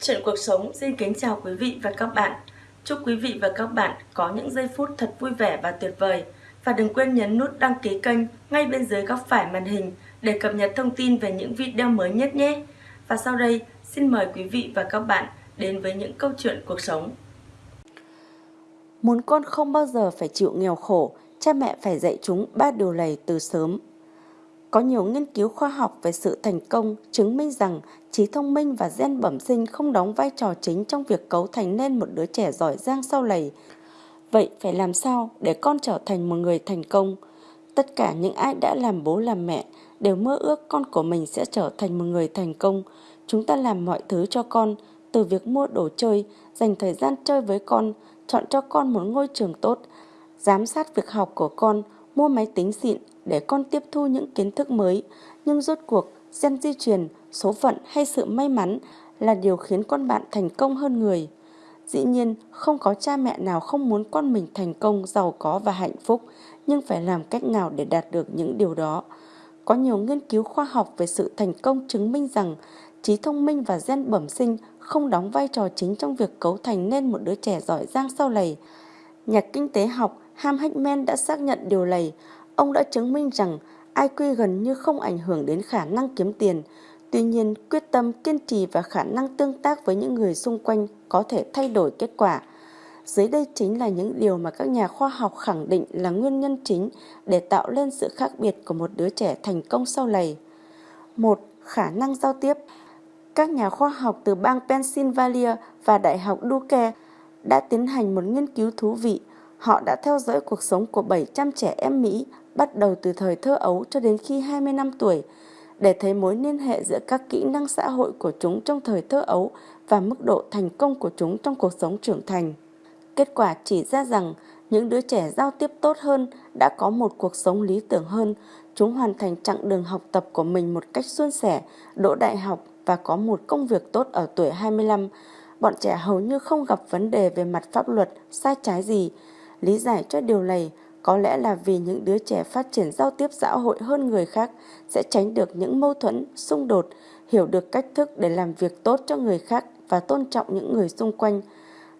Chuyện cuộc sống xin kính chào quý vị và các bạn. Chúc quý vị và các bạn có những giây phút thật vui vẻ và tuyệt vời. Và đừng quên nhấn nút đăng ký kênh ngay bên dưới góc phải màn hình để cập nhật thông tin về những video mới nhất nhé. Và sau đây, xin mời quý vị và các bạn đến với những câu chuyện cuộc sống. Muốn con không bao giờ phải chịu nghèo khổ, cha mẹ phải dạy chúng ba điều này từ sớm. Có nhiều nghiên cứu khoa học về sự thành công chứng minh rằng trí thông minh và gen bẩm sinh không đóng vai trò chính trong việc cấu thành nên một đứa trẻ giỏi giang sau này. Vậy phải làm sao để con trở thành một người thành công? Tất cả những ai đã làm bố làm mẹ đều mơ ước con của mình sẽ trở thành một người thành công. Chúng ta làm mọi thứ cho con, từ việc mua đồ chơi, dành thời gian chơi với con, chọn cho con một ngôi trường tốt, giám sát việc học của con, mua máy tính xịn để con tiếp thu những kiến thức mới. Nhưng rốt cuộc, gen di truyền, số phận hay sự may mắn là điều khiến con bạn thành công hơn người. Dĩ nhiên, không có cha mẹ nào không muốn con mình thành công, giàu có và hạnh phúc, nhưng phải làm cách nào để đạt được những điều đó. Có nhiều nghiên cứu khoa học về sự thành công chứng minh rằng trí thông minh và gen bẩm sinh không đóng vai trò chính trong việc cấu thành nên một đứa trẻ giỏi giang sau này. Nhà kinh tế học Ham Hackman đã xác nhận điều này. Ông đã chứng minh rằng IQ gần như không ảnh hưởng đến khả năng kiếm tiền. Tuy nhiên, quyết tâm, kiên trì và khả năng tương tác với những người xung quanh có thể thay đổi kết quả. Dưới đây chính là những điều mà các nhà khoa học khẳng định là nguyên nhân chính để tạo lên sự khác biệt của một đứa trẻ thành công sau này. một Khả năng giao tiếp Các nhà khoa học từ bang Pennsylvania và Đại học Duke đã tiến hành một nghiên cứu thú vị. Họ đã theo dõi cuộc sống của 700 trẻ em Mỹ bắt đầu từ thời thơ ấu cho đến khi 20 năm tuổi để thấy mối liên hệ giữa các kỹ năng xã hội của chúng trong thời thơ ấu và mức độ thành công của chúng trong cuộc sống trưởng thành. Kết quả chỉ ra rằng những đứa trẻ giao tiếp tốt hơn đã có một cuộc sống lý tưởng hơn, chúng hoàn thành chặng đường học tập của mình một cách suôn sẻ, đỗ đại học và có một công việc tốt ở tuổi 25. Bọn trẻ hầu như không gặp vấn đề về mặt pháp luật, sai trái gì. Lý giải cho điều này có lẽ là vì những đứa trẻ phát triển giao tiếp xã hội hơn người khác sẽ tránh được những mâu thuẫn, xung đột, hiểu được cách thức để làm việc tốt cho người khác và tôn trọng những người xung quanh.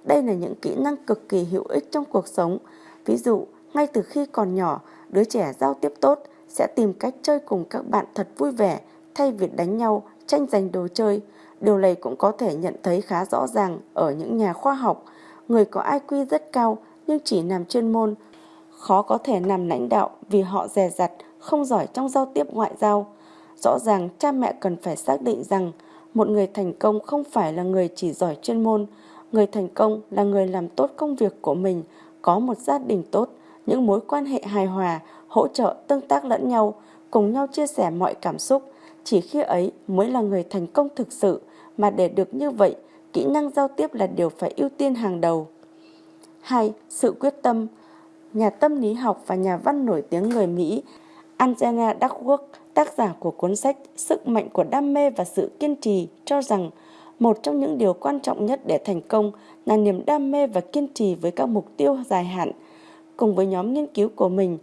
Đây là những kỹ năng cực kỳ hữu ích trong cuộc sống. Ví dụ, ngay từ khi còn nhỏ, đứa trẻ giao tiếp tốt sẽ tìm cách chơi cùng các bạn thật vui vẻ thay vì đánh nhau, tranh giành đồ chơi. Điều này cũng có thể nhận thấy khá rõ ràng ở những nhà khoa học. Người có IQ rất cao nhưng chỉ làm chuyên môn, khó có thể làm lãnh đạo vì họ dè dặt, không giỏi trong giao tiếp ngoại giao. Rõ ràng cha mẹ cần phải xác định rằng một người thành công không phải là người chỉ giỏi chuyên môn, Người thành công là người làm tốt công việc của mình, có một gia đình tốt, những mối quan hệ hài hòa, hỗ trợ tương tác lẫn nhau, cùng nhau chia sẻ mọi cảm xúc. Chỉ khi ấy mới là người thành công thực sự, mà để được như vậy, kỹ năng giao tiếp là điều phải ưu tiên hàng đầu. 2. Sự quyết tâm Nhà tâm lý học và nhà văn nổi tiếng người Mỹ Angela Duckworth, tác giả của cuốn sách Sức mạnh của đam mê và sự kiên trì, cho rằng một trong những điều quan trọng nhất để thành công là niềm đam mê và kiên trì với các mục tiêu dài hạn. Cùng với nhóm nghiên cứu của mình,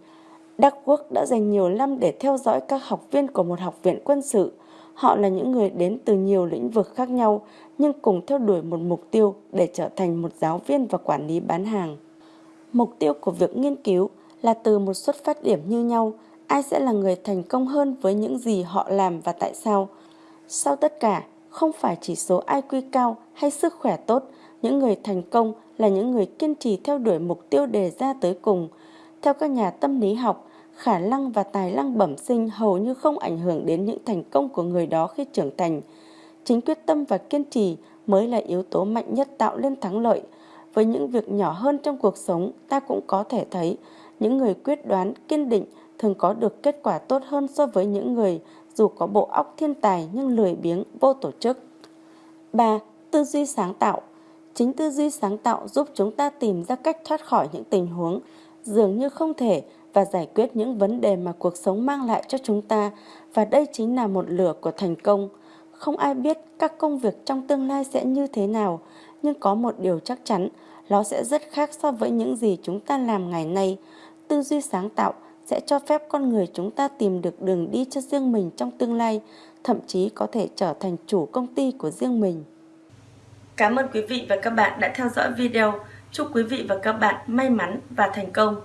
Duckworth đã dành nhiều năm để theo dõi các học viên của một học viện quân sự. Họ là những người đến từ nhiều lĩnh vực khác nhau nhưng cùng theo đuổi một mục tiêu để trở thành một giáo viên và quản lý bán hàng. Mục tiêu của việc nghiên cứu là từ một xuất phát điểm như nhau, ai sẽ là người thành công hơn với những gì họ làm và tại sao. Sau tất cả, không phải chỉ số IQ cao hay sức khỏe tốt, những người thành công là những người kiên trì theo đuổi mục tiêu đề ra tới cùng. Theo các nhà tâm lý học, khả năng và tài năng bẩm sinh hầu như không ảnh hưởng đến những thành công của người đó khi trưởng thành. Chính quyết tâm và kiên trì mới là yếu tố mạnh nhất tạo nên thắng lợi. Với những việc nhỏ hơn trong cuộc sống, ta cũng có thể thấy những người quyết đoán, kiên định thường có được kết quả tốt hơn so với những người dù có bộ óc thiên tài nhưng lười biếng, vô tổ chức. 3. Tư duy sáng tạo Chính tư duy sáng tạo giúp chúng ta tìm ra cách thoát khỏi những tình huống dường như không thể và giải quyết những vấn đề mà cuộc sống mang lại cho chúng ta và đây chính là một lửa của thành công. Không ai biết các công việc trong tương lai sẽ như thế nào, nhưng có một điều chắc chắn, nó sẽ rất khác so với những gì chúng ta làm ngày nay. Tư duy sáng tạo sẽ cho phép con người chúng ta tìm được đường đi cho riêng mình trong tương lai, thậm chí có thể trở thành chủ công ty của riêng mình. Cảm ơn quý vị và các bạn đã theo dõi video. Chúc quý vị và các bạn may mắn và thành công.